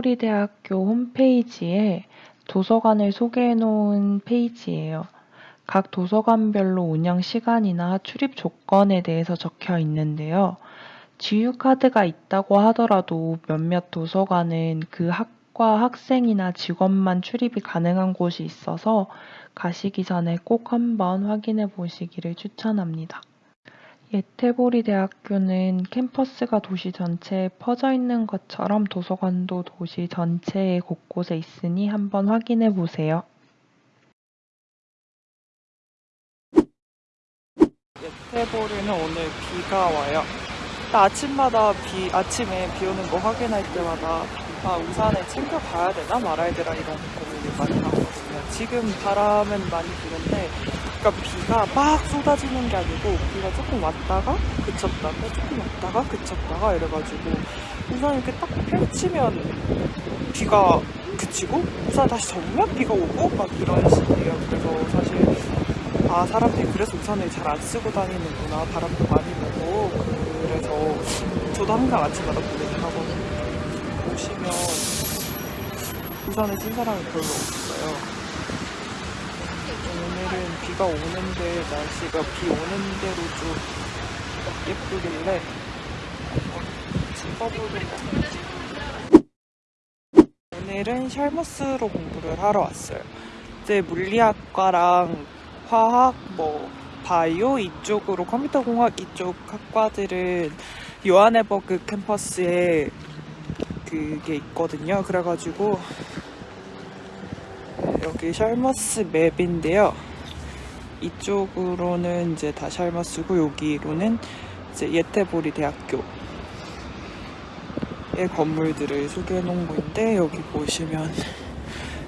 예태보리 대학교 홈페이지에 도서관을 소개해 놓은 페이지예요. 각 도서관별로 운영 시간이나 출입 조건에 대해서 적혀 있는데요. 지유카드가 있다고 하더라도 몇몇 도서관은 그 학과 학생이나 직원만 출입이 가능한 곳이 있어서 가시기 전에 꼭 한번 확인해 보시기를 추천합니다. 예태보리 대학교는 캠퍼스가 도시 전체에 퍼져 있는 것처럼 도서관도 도시 전체에 곳곳에 있으니 한번 확인해 보세요. 예태보리는 오늘 비가 와요. 나 아침마다 비, 아침에 비 오는 거 확인할 때마다 아, 우산을 챙겨 가야 되나 말아야 되나 이런 고민을 많이 하거든요. 지금 바람은 많이 부는데, 그러니까 비가 막 쏟아지는 게 아니고, 비가 조금 왔다가 그쳤다가, 조금 왔다가 그쳤다가 이래가지고, 우산 이렇게 딱 펼치면 비가 그치고, 우산 다시 접으면 비가 오고, 막 이런 식이에요. 그래서 사실, 아, 사람들이 그래서 우산을 잘 안 쓰고 다니는구나. 바람도 많이 불고. 그래서 저도 항상 아침마다 고민을 하거든요. 보시면 우산을 쓴 사람이 별로 없어요. 오늘은 비가 오는데 날씨가 비 오는 대로 좀 예쁘길래 찍어보는 거 오늘은 샬머스로 공부를 하러 왔어요. 이제 물리학과랑 화학, 뭐 바이오 이쪽으로 컴퓨터 공학 이쪽 학과들은 요하네버그 캠퍼스에 그게 있거든요. 그래가지고 여기 샬머스 맵인데요. 이쪽으로는 이제 다 샬머스고 여기로는 이제 예태보리 대학교의 건물들을 소개해 놓은 건데 여기 보시면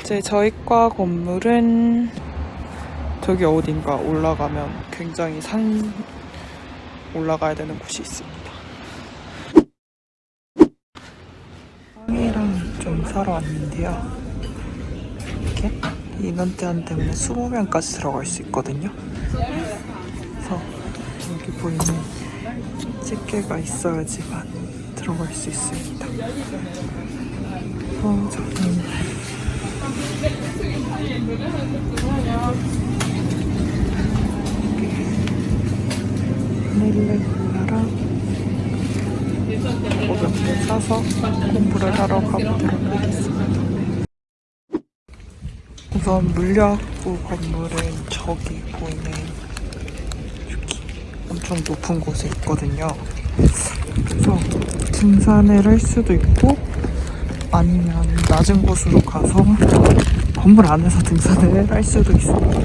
이제 저희 과 건물은 저기 어딘가 올라가면 굉장히 산 올라가야 되는 곳이 있습니다. 빵이랑 좀 사러 왔는데요. 이렇게 인원 제한 때문에 20명까지 들어갈 수 있거든요. 그래서 여기 보이는 집게가 있어야지만 들어갈 수 있습니다. 어, 저는 바닐라 콜라랑 오병도 사서 공부를 하러 가보도록 하겠습니다. 우선 물리학부 건물은 저기 보이는 여기 엄청 높은 곳에 있거든요. 그래서 등산을 할 수도 있고 아니면 낮은 곳으로 가서 건물 안에서 등산을 할 수도 있습니다.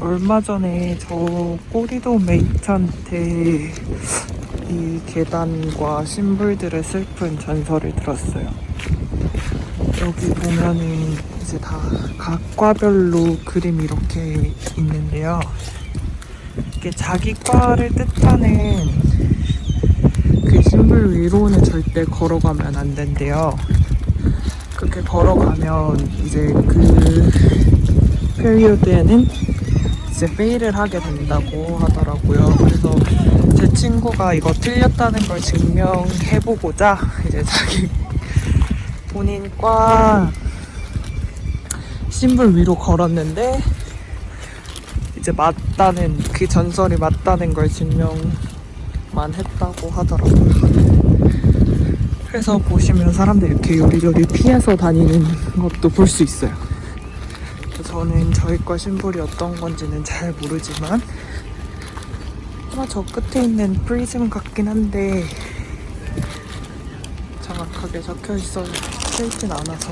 얼마 전에 저 꼬리도 메이트한테 이 계단과 심볼들의 슬픈 전설을 들었어요. 여기 보면은 이제 다 각과별로 그림이 이렇게 있는데요. 이게 자기 과를 뜻하는 그 심볼 위로는 절대 걸어가면 안 된대요. 그렇게 걸어가면 이제 그 페리오드에는 이제 페일을 하게 된다고 하더라고요. 그래서 제 친구가 이거 틀렸다는 걸 증명해보고자 이제 자기 본인 과 심볼 위로 걸었는데 이제 맞다는 그 전설이 맞다는 걸 증명만 했다고 하더라고요. 그래서 보시면 사람들 이렇게 요리조리 피해서 다니는 것도 볼 수 있어요. 저는 저희과 심볼이 어떤 건지는 잘 모르지만 아마 저 끝에 있는 프리즘 같긴 한데 정확하게 적혀 있어 있진 않아서.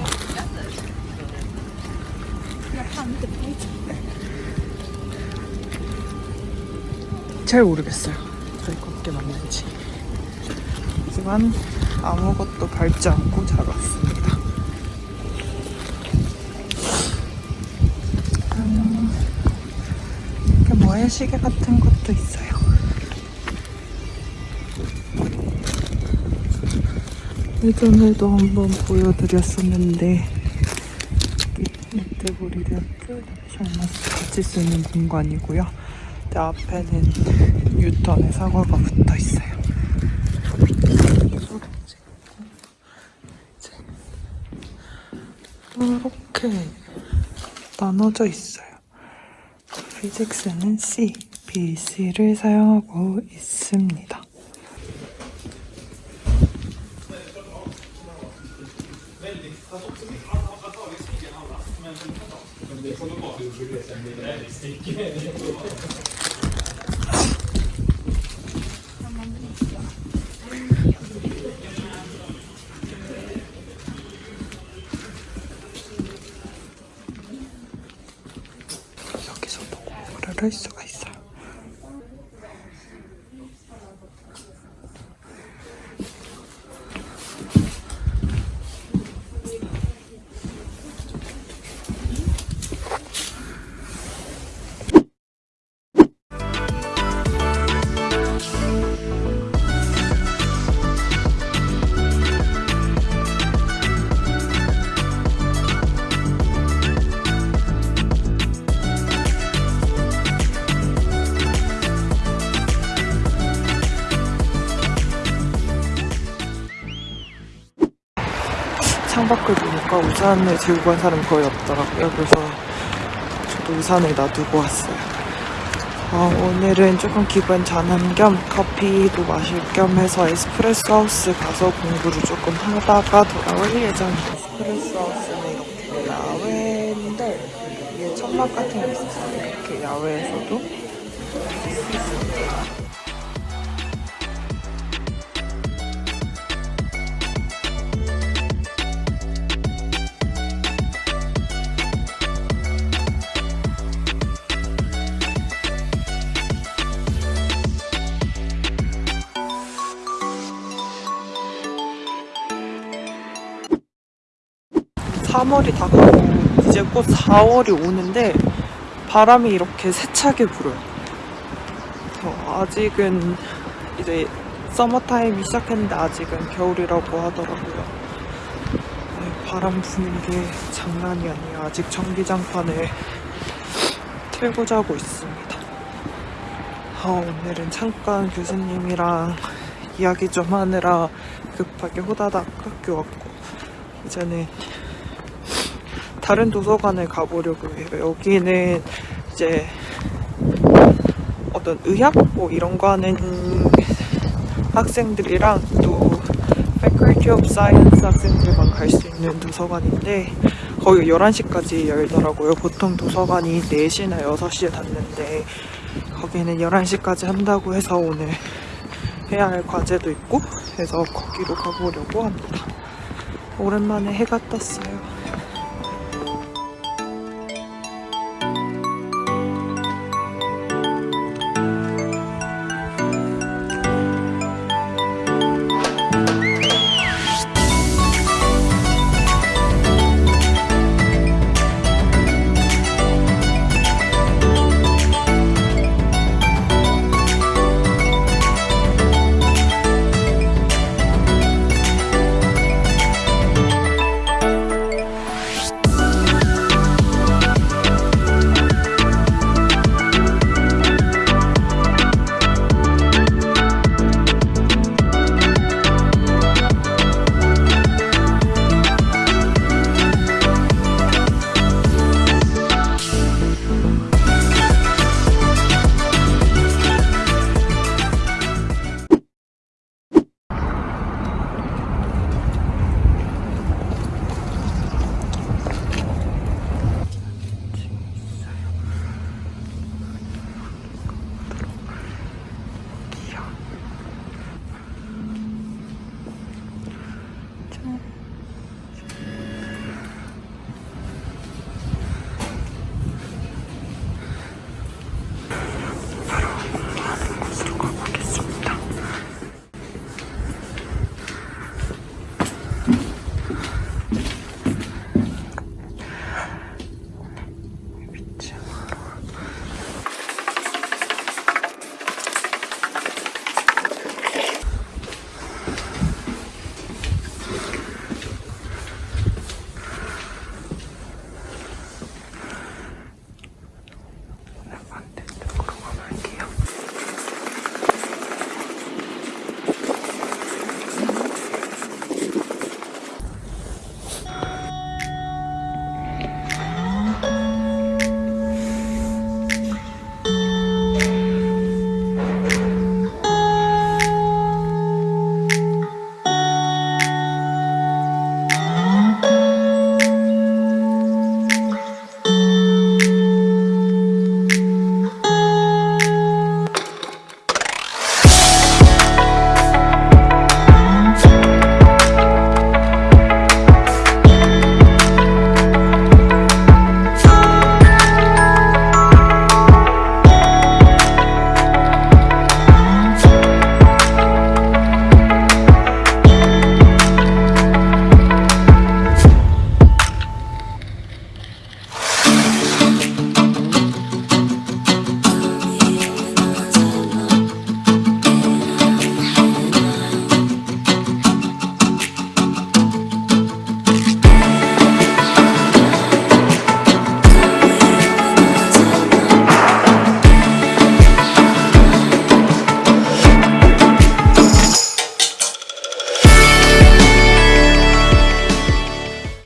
잘 모르겠어요. 저희 거게 맞는지. 하지만 아무것도 밟지 않고 잘 왔습니다. 음, 이렇게 모래시계 같은 것도 있어요 예전에도 한번 보여드렸었는데 이태고리대학교 션마스 같이 쓰는 공간이고요. 그 앞에는 유턴의 사과가 붙어 있어요. 이렇게 나눠져 있어요. 피직스는 C, B, C를 사용하고 있습니다. 여기서도 공부를 할 수가 있어 창밖을 보니까 우산을 들고 간 사람 거의 없더라고요. 그래서 저도 우산을 놔두고 왔어요. 어, 오늘은 조금 기분 전환 겸 커피도 마실 겸 해서 에스프레소 하우스 가서 공부를 조금 하다가 돌아올 예정입니다. 에스프레소 하우스는 이렇게 야외인데 위에 천막 같은 게 있어서 이렇게 야외에서도 삼월이 다가오고 이제 곧 4월이 오는데 바람이 이렇게 세차게 불어요. 어, 아직은 이제 서머타임이 시작했는데 아직은 겨울이라고 하더라고요. 네, 바람 부는 게 장난이 아니에요. 아직 전기장판을 틀고 자고 있습니다. 아, 오늘은 잠깐 교수님이랑 이야기 좀 하느라 급하게 호다닥 학교 왔고 이제는 다른 도서관을 가보려고 해요. 여기는 이제 어떤 의학 뭐 이런 거 하는 학생들이랑 또 Faculty of Science 학생들만 갈 수 있는 도서관인데 거의 11시까지 열더라고요. 보통 도서관이 4시나 6시에 닫는데 거기는 11시까지 한다고 해서 오늘 해야 할 과제도 있고 해서 거기로 가보려고 합니다. 오랜만에 해가 떴어요.